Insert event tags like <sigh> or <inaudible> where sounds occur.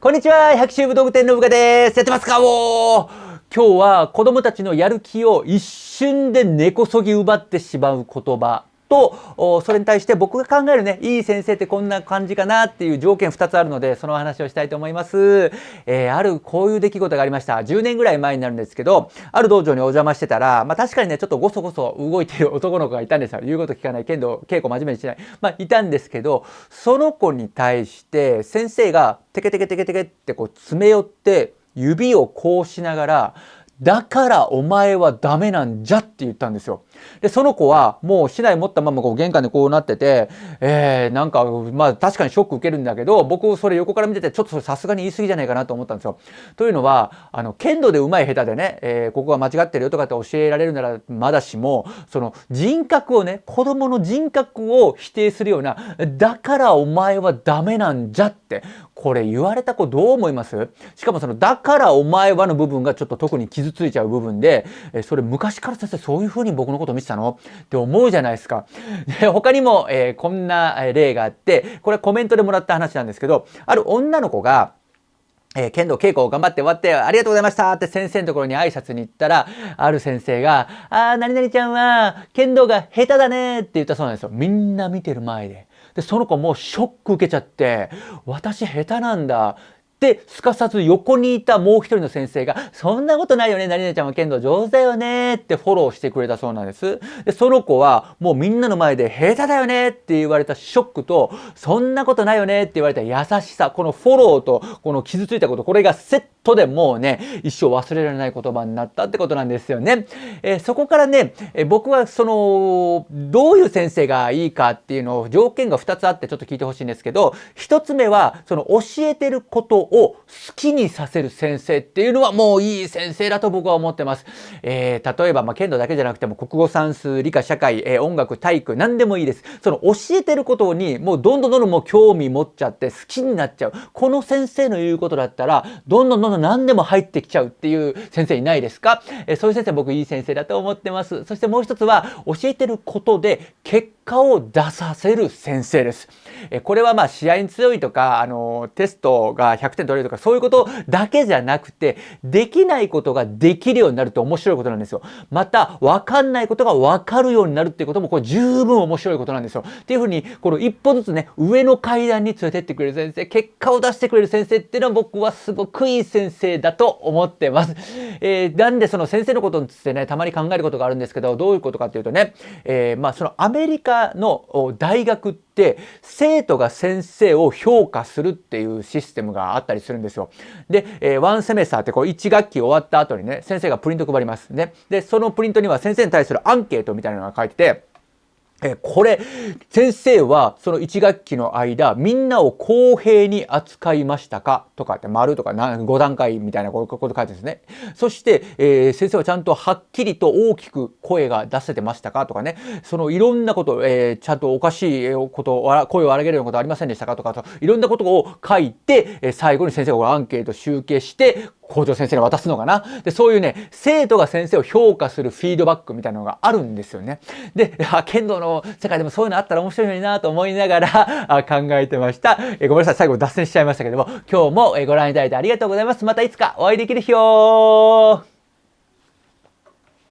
こんにちは百秋武道具店のぶかです。やってますかお今日は子供たちのやる気を一瞬で根こそぎ奪ってしまう言葉。とそれに対して僕が考えるねいい先生ってこんな感じかなっていう条件2つあるのでその話をしたいと思います、えー、あるこういう出来事がありました。10年ぐらい前になるんですけどある道場にお邪魔してたら、まあ、確かにねちょっとごそごそ動いてる男の子がいたんですよ。言うこと聞かない。剣道稽古真面目にしない。まあいたんですけどその子に対して先生がテケテケテケテケってこう詰め寄って指をこうしながらだからお前はダメなんじゃって言ったんですよ。で、その子はもう市内持ったままこう玄関でこうなってて、えー、なんか、まあ確かにショック受けるんだけど、僕それ横から見てて、ちょっとさすがに言い過ぎじゃないかなと思ったんですよ。というのは、あの、剣道で上手い下手でね、えー、ここが間違ってるよとかって教えられるならまだしも、その人格をね、子供の人格を否定するような、だからお前はダメなんじゃって、これ言われた子どう思います？しかもその、だからお前はの部分がちょっと特に傷ついちゃう部分で、えそれ昔から先生そういうふうに僕のこと見てたの？って思うじゃないですか。で <laughs> 他にも、えー、こんな例があって、これコメントでもらった話なんですけど、ある女の子が、えー、剣道稽古を頑張って終わって、ありがとうございましたって先生のところに挨拶に行ったら、ある先生が、あー、何々ちゃんは剣道が下手だねって言ったそうなんですよ。みんな見てる前で。で、その子もショック受けちゃって、私下手なんだ。で、すかさず横にいたもう一人の先生が、そんなことないよね、何々ちゃんは剣道上手だよねってフォローしてくれたそうなんです。で、その子はもうみんなの前で下手だよねって言われたショックと、そんなことないよねって言われた優しさ、このフォローとこの傷ついたこと、これがセットでもうね、一生忘れられない言葉になったってことなんですよね。えー、そこからね、えー、僕はその、どういう先生がいいかっていうのを条件が2つあってちょっと聞いてほしいんですけど、1つ目は、その教えてることを好きにさせる先生っていうのはもういい先生だと僕は思ってます。えー、例えば、まあ、剣道だけじゃなくても国語算数、理科、社会、えー、音楽、体育、何でもいいです。その教えてることにもうどんどんどんどんもう興味持っちゃって好きになっちゃう。この先生の言うことだったら、どんどんどんどん何でも入ってきちゃうっていう先生いないですか、えー、そういう先生僕いい先生だと思ってます。そしてもう一つは教えてることで結果を出させる先生です。えこれはまあ試合に強いとか、あのテストが100点取れるとかそういうことだけじゃなくて、できないことができるようになるって面白いことなんですよ。また、わかんないことがわかるようになるっていうこともこれ十分面白いことなんですよ。っていうふうに、この一歩ずつね、上の階段に連れてってくれる先生、結果を出してくれる先生っていうのは僕はすごくいい先生だと思ってます。えー、なんでその先生のことについてね、たまに考えることがあるんですけど、どういうことかっていうとね、えー、まあそのアメリカの大学って生徒が先生を評価するっていうシステムがあったりするんですよ。で、えー、ワンセメスターってこう1学期終わった後にね先生がプリント配りますね。でそのプリントには先生に対するアンケートみたいなのが書いててえこれ先生はその1学期の間みんなを公平に扱いましたか？とかって丸とか5段階みたいなこと書いてるんですね。そして、えー、先生はちゃんとはっきりと大きく声が出せてましたか？とかね。そのいろんなこと、えー、ちゃんとおかしいこと声を荒げるようなことありませんでしたか？とかいろんなことを書いて、最後に先生がアンケート集計して校長先生に渡すのかな？で、そういうね、生徒が先生を評価するフィードバックみたいなのがあるんですよね。で、<laughs> 剣道の世界でもそういうのあったら面白いのになと思いながら <laughs> 考えてました。えごめんなさい、最後脱線しちゃいましたけども、今日もご覧いただいてありがとうございます。またいつかお会いできる日を